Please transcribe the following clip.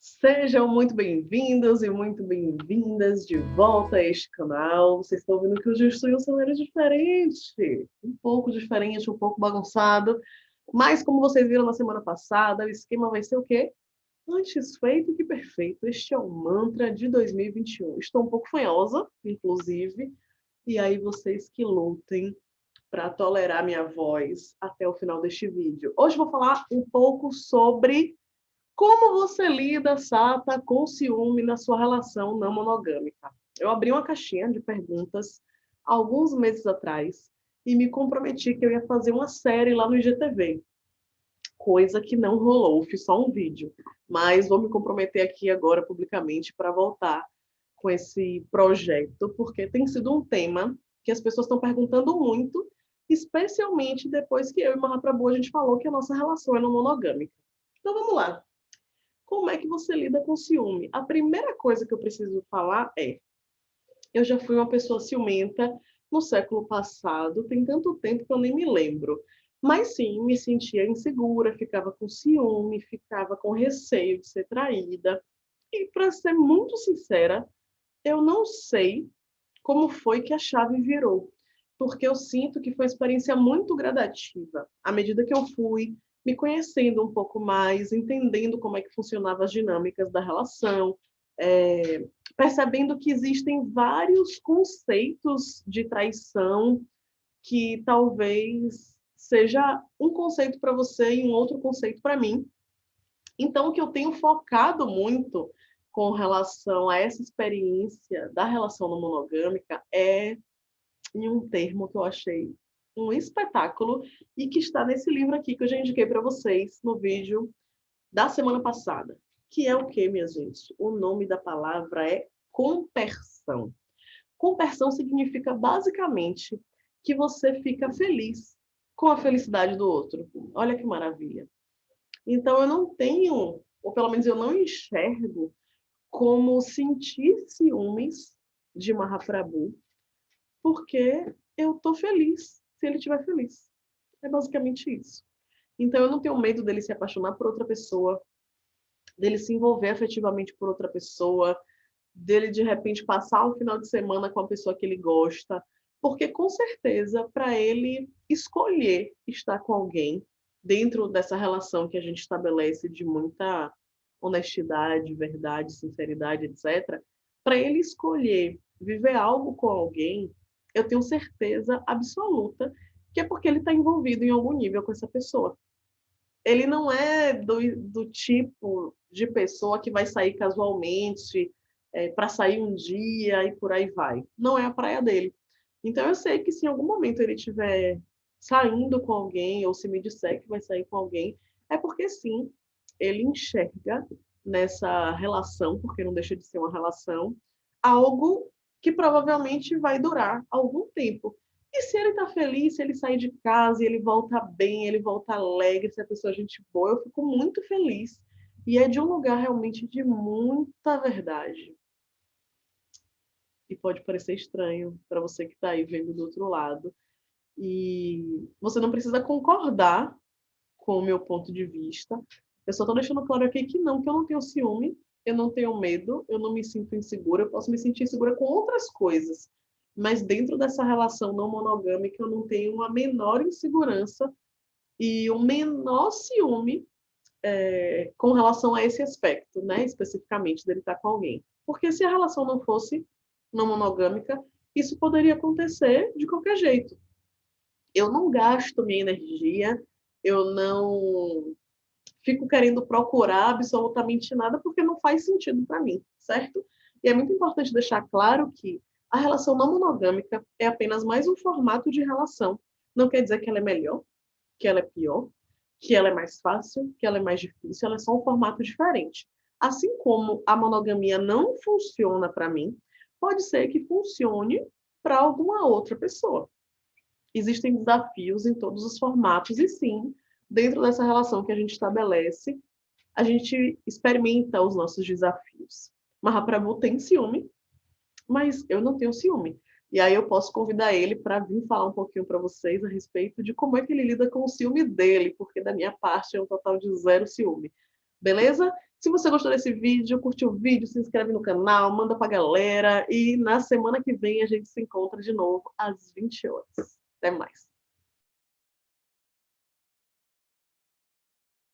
Sejam muito bem-vindos e muito bem-vindas de volta a este canal. Vocês estão vendo que hoje eu estou em um cenário diferente, um pouco diferente, um pouco bagunçado, mas como vocês viram na semana passada, o esquema vai ser o quê? Antes feito que perfeito. Este é o mantra de 2021. Estou um pouco fanhosa, inclusive, e aí vocês que lutem para tolerar minha voz até o final deste vídeo. Hoje vou falar um pouco sobre como você lida, Sata, com ciúme na sua relação não monogâmica? Eu abri uma caixinha de perguntas alguns meses atrás e me comprometi que eu ia fazer uma série lá no IGTV. Coisa que não rolou, fiz só um vídeo. Mas vou me comprometer aqui agora publicamente para voltar com esse projeto, porque tem sido um tema que as pessoas estão perguntando muito, especialmente depois que eu e Mahaprabhu a gente falou que a nossa relação é não monogâmica. Então vamos lá. Como é que você lida com ciúme? A primeira coisa que eu preciso falar é: eu já fui uma pessoa ciumenta no século passado, tem tanto tempo que eu nem me lembro. Mas sim, me sentia insegura, ficava com ciúme, ficava com receio de ser traída. E para ser muito sincera, eu não sei como foi que a chave virou, porque eu sinto que foi uma experiência muito gradativa. À medida que eu fui me conhecendo um pouco mais, entendendo como é que funcionavam as dinâmicas da relação, é, percebendo que existem vários conceitos de traição que talvez seja um conceito para você e um outro conceito para mim. Então, o que eu tenho focado muito com relação a essa experiência da relação não monogâmica é em um termo que eu achei um espetáculo e que está nesse livro aqui que eu já indiquei para vocês no vídeo da semana passada. Que é o que, minha gente? O nome da palavra é compersão. Compersão significa basicamente que você fica feliz com a felicidade do outro. Olha que maravilha. Então eu não tenho, ou pelo menos eu não enxergo como sentir ciúmes de Mahaprabhu, porque eu estou feliz se ele estiver feliz. É basicamente isso. Então eu não tenho medo dele se apaixonar por outra pessoa, dele se envolver afetivamente por outra pessoa, dele de repente passar um final de semana com a pessoa que ele gosta, porque com certeza para ele escolher estar com alguém dentro dessa relação que a gente estabelece de muita honestidade, verdade, sinceridade, etc, para ele escolher viver algo com alguém, eu tenho certeza absoluta que é porque ele está envolvido em algum nível com essa pessoa. Ele não é do, do tipo de pessoa que vai sair casualmente é, para sair um dia e por aí vai. Não é a praia dele. Então eu sei que se em algum momento ele estiver saindo com alguém ou se me disser que vai sair com alguém, é porque sim, ele enxerga nessa relação, porque não deixa de ser uma relação, algo que provavelmente vai durar algum tempo. E se ele está feliz, se ele sair de casa ele volta bem, ele volta alegre, se a pessoa é gente boa, eu fico muito feliz. E é de um lugar realmente de muita verdade. E pode parecer estranho para você que está aí vendo do outro lado. E você não precisa concordar com o meu ponto de vista. Eu só estou deixando claro aqui que não, que eu não tenho ciúme, eu não tenho medo, eu não me sinto insegura, eu posso me sentir insegura com outras coisas. Mas dentro dessa relação não monogâmica, eu não tenho a menor insegurança e o menor ciúme é, com relação a esse aspecto, né? Especificamente dele estar com alguém. Porque se a relação não fosse não monogâmica, isso poderia acontecer de qualquer jeito. Eu não gasto minha energia, eu não fico querendo procurar absolutamente nada porque não faz sentido para mim, certo? E é muito importante deixar claro que a relação não monogâmica é apenas mais um formato de relação. Não quer dizer que ela é melhor, que ela é pior, que ela é mais fácil, que ela é mais difícil, ela é só um formato diferente. Assim como a monogamia não funciona para mim, pode ser que funcione para alguma outra pessoa. Existem desafios em todos os formatos e sim, dentro dessa relação que a gente estabelece, a gente experimenta os nossos desafios. Mahaprabhu tem ciúme, mas eu não tenho ciúme. E aí eu posso convidar ele para vir falar um pouquinho para vocês a respeito de como é que ele lida com o ciúme dele, porque da minha parte é um total de zero ciúme. Beleza? Se você gostou desse vídeo, curtiu o vídeo, se inscreve no canal, manda pra galera. E na semana que vem a gente se encontra de novo às 20 horas. Até mais.